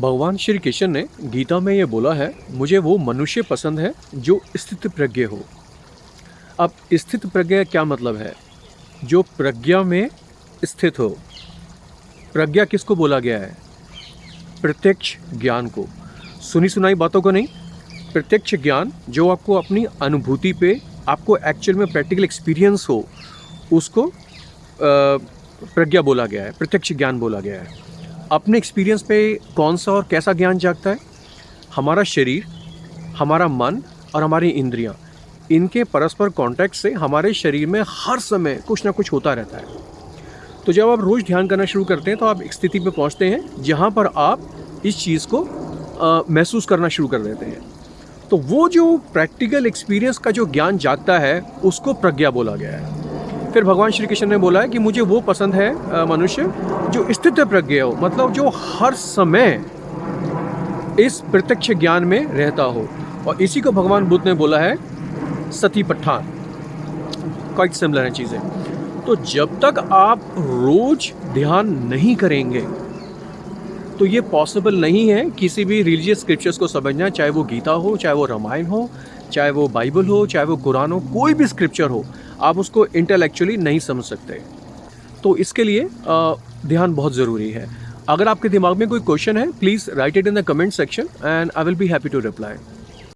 भगवान श्री कृष्ण ने गीता में ये बोला है, मुझे वो मनुष्य पसंद है जो स्थित प्रज्ञ हो. अब स्थित प्रज्ञा क्या मतलब है? जो प्रज्ञा में स्थित हो। प्रज्ञा किसको बोला गया है? प्रत्यक्ष ज्ञान को। सुनी सुनाई बातों को नहीं? प्रत्यक्ष ज्ञान जो आपको अपनी अनुभूति पे, आपको एक्चुअल में प्रैक्टिकल एक्सपीरियंस हो, उसको प्रज्ञा बोला गया है, प्रत्यक्ष ज्ञान बोला गया है। अपने एक्सपीरियंस पे कौन सा और कैसा ज्ञान जागता है? हमारा शरीर, हमारा मन और हमारी इंद्रियाँ, इनके परस्पर कांटेक्ट से हमारे शरीर में हर समय कुछ ना कुछ होता रहता है। तो जब आप रोज़ ध्यान करना शुरू करते हैं तो आप एक स्थिति में पहुँचते हैं, जहाँ पर आप इस चीज़ को महसूस करना शुरू कर देते हैं। तो वो जो प्रैक्टिकल एक्सपीरियंस का जो ज्ञान जागता है, उसको प्रज्ञा बोला गया है। फिर भगवान श्री कृष्ण ने बोला है कि मुझे वो पसंद है मनुष्य, जो स्थित प्रज्ञ हो मतलब जो हर समय इस प्रत्यक्ष ज्ञान में रहता हो। और इसी को भगवान बुद्ध ने बोला है, सती पठान। क्वाइट सिमिलर है चीज़ें। तो जब तक आप रोज ध्यान नहीं करेंगे तो ये पॉसिबल नहीं है किसी भी रिलीजियस स्क्रिप्चर्स को समझना, चाहे वो गीता हो, चाहे वो रामायण हो, चाहे वो बाइबल हो, चाहे वो कुरान हो, कोई भी स्क्रिप्चर हो। आप उसको इंटेलेक्चुअली नहीं समझ सकते। तो इसके लिए ध्यान बहुत ज़रूरी है। अगर आपके दिमाग में कोई क्वेश्चन है please write it in the comment section and I will be happy to reply